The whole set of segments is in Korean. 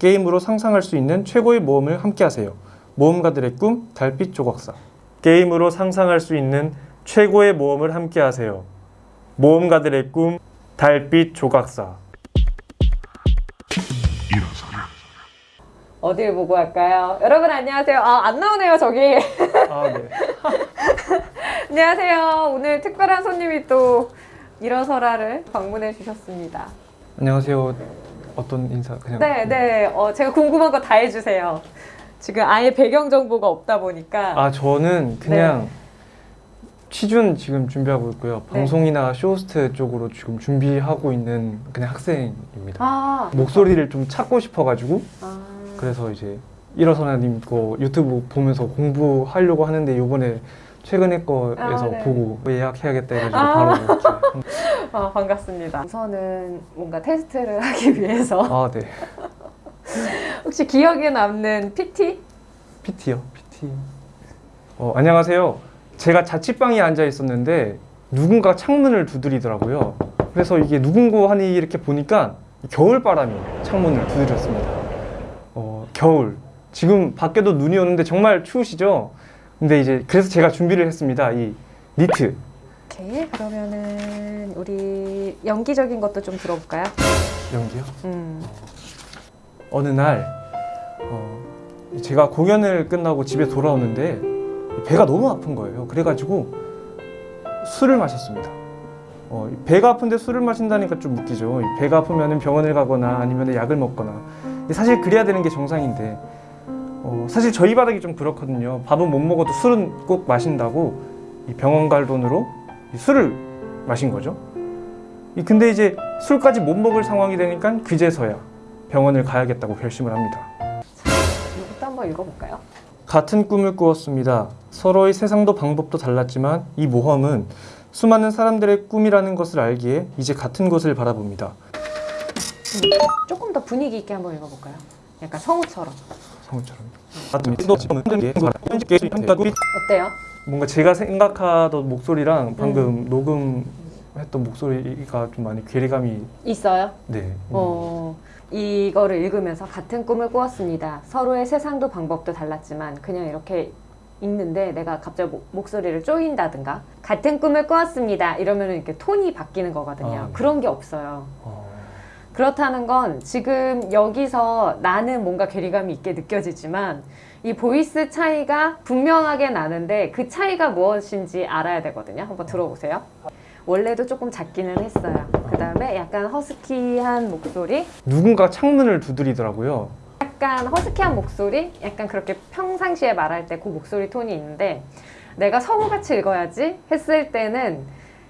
게임으로 상상할 수 있는 최고의 모험을 함께하세요. 모험가들의 꿈 달빛 조각사. 게임으로 상상할 수 있는 최고의 모험을 함께하세요. 모험가들의 꿈 달빛 조각사. 어딜 보고 할까요? 여러분 안녕하세요. 아, 안 나오네요, 저기. 아 네. 안녕하세요. 오늘 특별한 손님이 또 일어서라를 방문해 주셨습니다. 안녕하세요. 어떤 인사 그냥 네, 네. 어, 제가 궁금한 거 다 해주세요. 지금 아예 배경 정보가 없다 보니까. 아 저는 그냥 취준 지금 준비하고 있고요. 네. 방송이나 쇼호스트 쪽으로 지금 준비하고 있는 그냥 학생입니다. 아, 목소리를 좀 찾고 싶어가지고 아. 그래서 이제 일어서나님 거 유튜브 보면서 공부하려고 하는데 요번에 최근에 거에서 아, 네. 보고 예약해야겠다 해가지고 아. 바로 이렇게 아, 반갑습니다. 우선은 뭔가 테스트를 하기 위해서 아 네. 혹시 기억에 남는 PT? PT요. PT. 어, 안녕하세요. 제가 자취방에 앉아 있었는데 누군가 창문을 두드리더라고요. 그래서 이게 누군고 하니 이렇게 보니까 겨울 바람이 창문을 두드렸습니다. 어, 겨울. 지금 밖에도 눈이 오는데 정말 추우시죠? 근데 이제 그래서 제가 준비를 했습니다. 이 니트. 오케이. 그러면은 우리 연기적인 것도 좀 들어볼까요? 연기요? 음. 어느 날 어, 제가 공연을 끝나고 집에 돌아오는데 배가 너무 아픈 거예요. 그래가지고 술을 마셨습니다. 어, 배가 아픈데 술을 마신다니까 좀 웃기죠. 이 배가 아프면 병원을 가거나 아니면 약을 먹거나 사실 그래야 되는 게 정상인데 어, 사실 저희 바닥이 좀 그렇거든요. 밥은 못 먹어도 술은 꼭 마신다고 이 병원 갈 돈으로 이 술을 마신 거죠. 이 근데 이제 술까지 못 먹을 상황이 되니까 그제서야 병원을 가야겠다고 결심을 합니다. 이것도 한번 읽어볼까요? 같은 꿈을 꾸었습니다. 서로의 세상도 방법도 달랐지만 이 모험은 수많은 사람들의 꿈이라는 것을 알기에 이제 같은 곳을 바라봅니다. 조금 더 분위기 있게 한번 읽어볼까요? 약간 성우처럼. 성우처럼. 어때요? 뭔가 제가 생각하던 목소리랑 방금 녹음 했던 목소리가 좀 많이 괴리감이 있어요? 네. 어, 이거를 읽으면서 같은 꿈을 꾸었습니다. 서로의 세상도 방법도 달랐지만 그냥 이렇게 읽는데 내가 갑자기 목- 목소리를 쪼인다든가 같은 꿈을 꾸었습니다. 이러면 이렇게 톤이 바뀌는 거거든요. 아, 네. 그런 게 없어요. 어, 그렇다는 건 지금 여기서 나는 뭔가 괴리감이 있게 느껴지지만 이 voice 차이가 분명하게 나는데 그 차이가 무엇인지 알아야 되거든요. 한번 들어보세요. 원래도 조금 작기는 했어요. 그 다음에 약간 허스키한 목소리, 누군가 창문을 두드리더라고요. 약간 허스키한 목소리, 약간 그렇게 평상시에 말할 때 그 목소리 톤이 있는데 내가 성우같이 읽어야지 했을 때는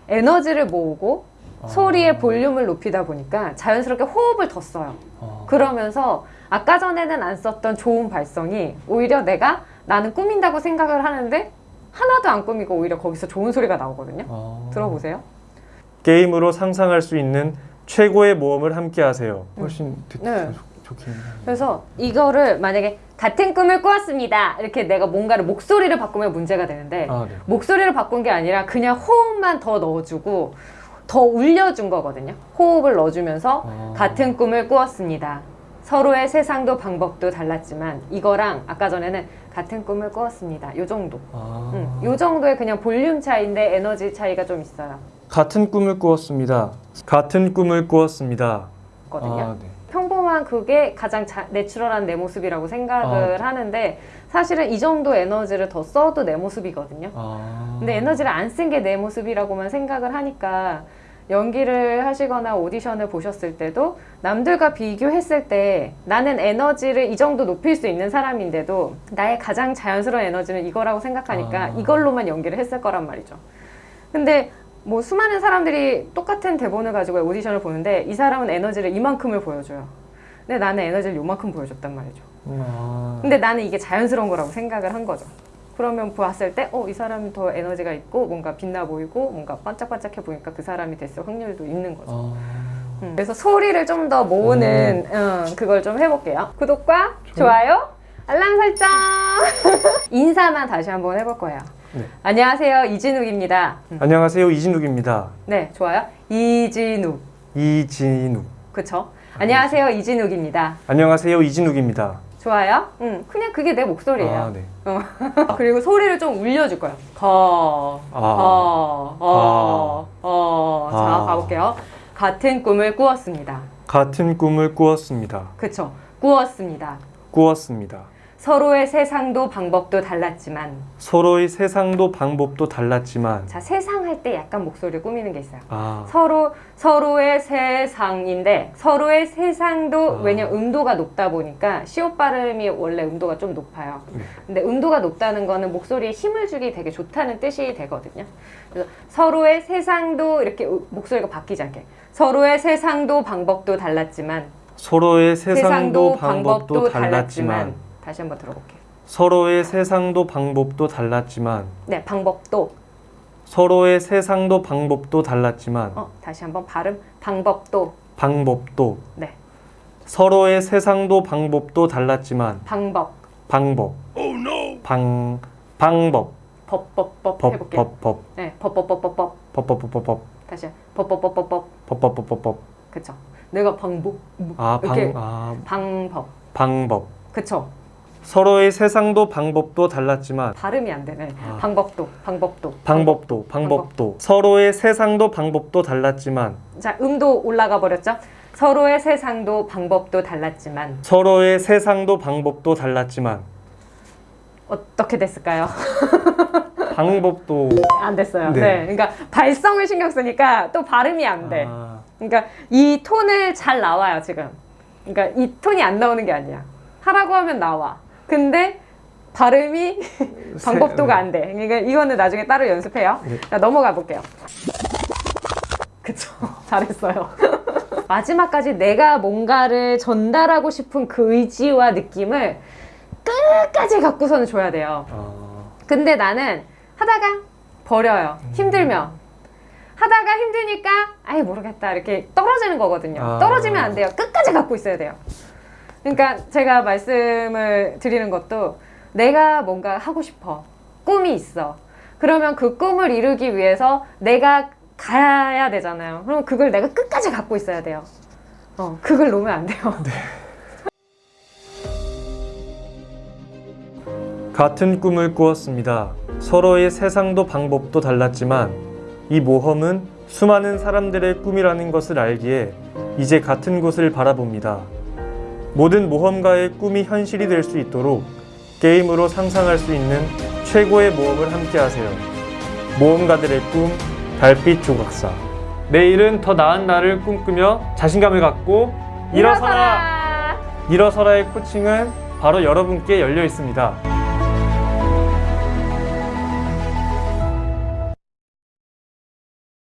에너지를 모으고 소리의 볼륨을 높이다 보니까 자연스럽게 호흡을 더 써요. 어, 그러면서 아까 전에는 안 썼던 좋은 발성이 오히려 내가 나는 꾸민다고 생각을 하는데 하나도 안 꾸미고 오히려 거기서 좋은 소리가 나오거든요. 어. 들어보세요. 게임으로 상상할 수 있는 최고의 모험을 함께 하세요. 훨씬 듣, 네. 좋, 좋긴 해요. 그래서 이거를 만약에 같은 꿈을 꾸었습니다. 이렇게 내가 뭔가를 목소리를 바꾸면 문제가 되는데 아, 네. 목소리를 바꾼 게 아니라 그냥 호흡만 더 넣어주고 더 울려준 거거든요. 호흡을 넣어주면서 아. 같은 꿈을 꾸었습니다. 서로의 세상도 방법도 달랐지만 이거랑 아까 전에는 같은 꿈을 꾸었습니다. 요 정도. 아. 음, 요 정도의 그냥 볼륨 차이인데 에너지 차이가 좀 있어요. 같은 꿈을 꾸었습니다. 같은 꿈을 꾸었습니다. 거든요. 아, 네. 평범한 그게 가장 자, 내추럴한 내 모습이라고 생각을 아. 하는데 사실은 이 정도 에너지를 더 써도 내 모습이거든요. 아. 근데 에너지를 안 쓴 게 내 모습이라고만 생각을 하니까 연기를 하시거나 오디션을 보셨을 때도 남들과 비교했을 때 나는 에너지를 이 정도 높일 수 있는 사람인데도 나의 가장 자연스러운 에너지는 이거라고 생각하니까 아. 이걸로만 연기를 했을 거란 말이죠. 근데 뭐 수많은 사람들이 똑같은 대본을 가지고 오디션을 보는데 이 사람은 에너지를 이만큼을 보여줘요. 근데 나는 에너지를 요만큼 보여줬단 말이죠. 아. 근데 나는 이게 자연스러운 거라고 생각을 한 거죠. 그러면 보았을 때, 어, 이 사람이 더 에너지가 있고, 뭔가 빛나 보이고, 뭔가 반짝반짝해 보니까 그 사람이 됐을 확률도 있는 거죠. 아. 음. 그래서 소리를 좀 더 모으는, 음, 그걸 좀 해볼게요. 구독과 좋아요, 알람 설정! 인사만 다시 한번 해볼 거예요. 네. 안녕하세요. 이진욱입니다. 음. 안녕하세요. 이진욱입니다. 네, 좋아요. 이진욱. 이진욱. 그쵸? 안녕하세요 이진욱입니다. 안녕하세요 이진욱입니다. 좋아요? 응, 그냥 그게 내 목소리예요. 아, 네. 어. 그리고 소리를 좀 울려줄 거야. 거, 아. 어, 어, 어. 자, 아. 가볼게요. 같은 꿈을 꾸었습니다. 같은 꿈을 꾸었습니다. 그쵸? 꾸었습니다. 꾸었습니다. 서로의 세상도 방법도 달랐지만, 서로의 세상도 방법도 달랐지만 자, 세상 할 때 약간 목소리를 꾸미는 게 있어요. 아, 서로 서로의 세상인데 서로의 세상도 아. 왜냐 음도가 높다 보니까 시옷 발음이 원래 음도가 좀 높아요. 네. 근데 음도가 높다는 거는 목소리에 힘을 주기 되게 좋다는 뜻이 되거든요. 그래서 서로의 세상도 이렇게 우- 목소리가 바뀌지 않게 서로의 세상도 방법도 달랐지만 서로의 세상도 방법도 달랐지만 다시 한번 들어볼게요. 서로의 세상도 방법도 달랐지만 네, 방법도 서로의 세상도 방법도 달랐지만 어 다시 한번 발음 방법도 방법도 네 서로의 세상도 방법도 달랐지만 방법 방법 방 방법 법법법 법 해볼게요. 법법 네 법법법법법 법법법법 다시 법법법법법 법법법법 그쵸 내가 방법 뭐, 아방 아 방법 방법 그쵸 서로의 세상도 방법도 달랐지만 발음이 안 되네. 아. 방법도 방법도. 방법도 방법도. 서로의 세상도 방법도 달랐지만 자 음도 올라가 버렸죠? 서로의 세상도 방법도 달랐지만. 서로의 세상도 방법도 달랐지만 어떻게 됐을까요? 방법도. 안 됐어요. 네. 네. 그러니까 발성을 신경 쓰니까 또 발음이 안 돼. 아, 그러니까 이 톤을 잘 나와요 지금. 그러니까 이 톤이 안 나오는 게 아니야. 하라고 하면 나와 근데 발음이 방법도가 안 돼. 그러니까 이거는 나중에 따로 연습해요. 네. 자, 넘어가 볼게요. 그쵸. 잘했어요. 마지막까지 내가 뭔가를 전달하고 싶은 그 의지와 느낌을 끝까지 갖고서는 줘야 돼요. 아, 근데 나는 하다가 버려요. 힘들면. 하다가 힘드니까 아예 모르겠다 이렇게 떨어지는 거거든요. 아. 떨어지면 안 돼요. 끝까지 갖고 있어야 돼요. 그러니까 제가 말씀을 드리는 것도 내가 뭔가 하고 싶어. 꿈이 있어. 그러면 그 꿈을 이루기 위해서 내가 가야 되잖아요. 그럼 그걸 내가 끝까지 갖고 있어야 돼요. 어, 그걸 놓으면 안 돼요. 같은 꿈을 꾸었습니다. 서로의 세상도 방법도 달랐지만 이 모험은 수많은 사람들의 꿈이라는 것을 알기에 이제 같은 곳을 바라봅니다. 모든 모험가의 꿈이 현실이 될 수 있도록 게임으로 상상할 수 있는 최고의 모험을 함께하세요. 모험가들의 꿈 달빛 조각사. 내일은 더 나은 날을 꿈꾸며 자신감을 갖고 일어서라. 일어서라의 코칭은 바로 여러분께 열려 있습니다.